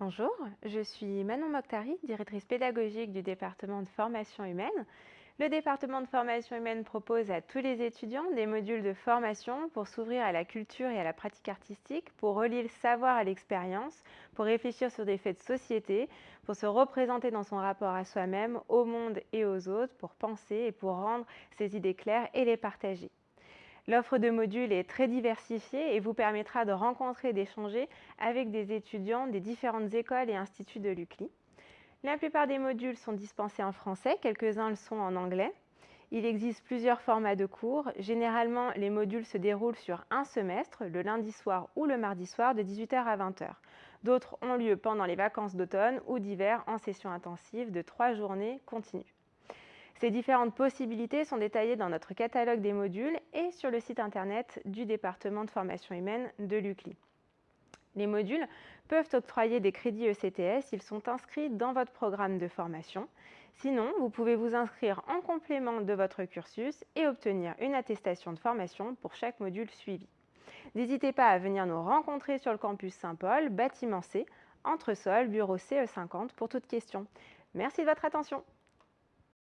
Bonjour, je suis Manon Mokhtari, directrice pédagogique du département de formation humaine. Le département de formation humaine propose à tous les étudiants des modules de formation pour s'ouvrir à la culture et à la pratique artistique, pour relier le savoir à l'expérience, pour réfléchir sur des faits de société, pour se représenter dans son rapport à soi-même, au monde et aux autres, pour penser et pour rendre ses idées claires et les partager. L'offre de modules est très diversifiée et vous permettra de rencontrer et d'échanger avec des étudiants des différentes écoles et instituts de l'UCLI. La plupart des modules sont dispensés en français, quelques-uns le sont en anglais. Il existe plusieurs formats de cours. Généralement, les modules se déroulent sur un semestre, le lundi soir ou le mardi soir de 18h à 20h. D'autres ont lieu pendant les vacances d'automne ou d'hiver en session intensive de trois journées continues. Ces différentes possibilités sont détaillées dans notre catalogue des modules et sur le site internet du département de formation humaine de l'UCLI. Les modules peuvent octroyer des crédits ECTS, ils sont inscrits dans votre programme de formation. Sinon, vous pouvez vous inscrire en complément de votre cursus et obtenir une attestation de formation pour chaque module suivi. N'hésitez pas à venir nous rencontrer sur le campus Saint-Paul, bâtiment C, entresol, bureau CE50 pour toute question. Merci de votre attention.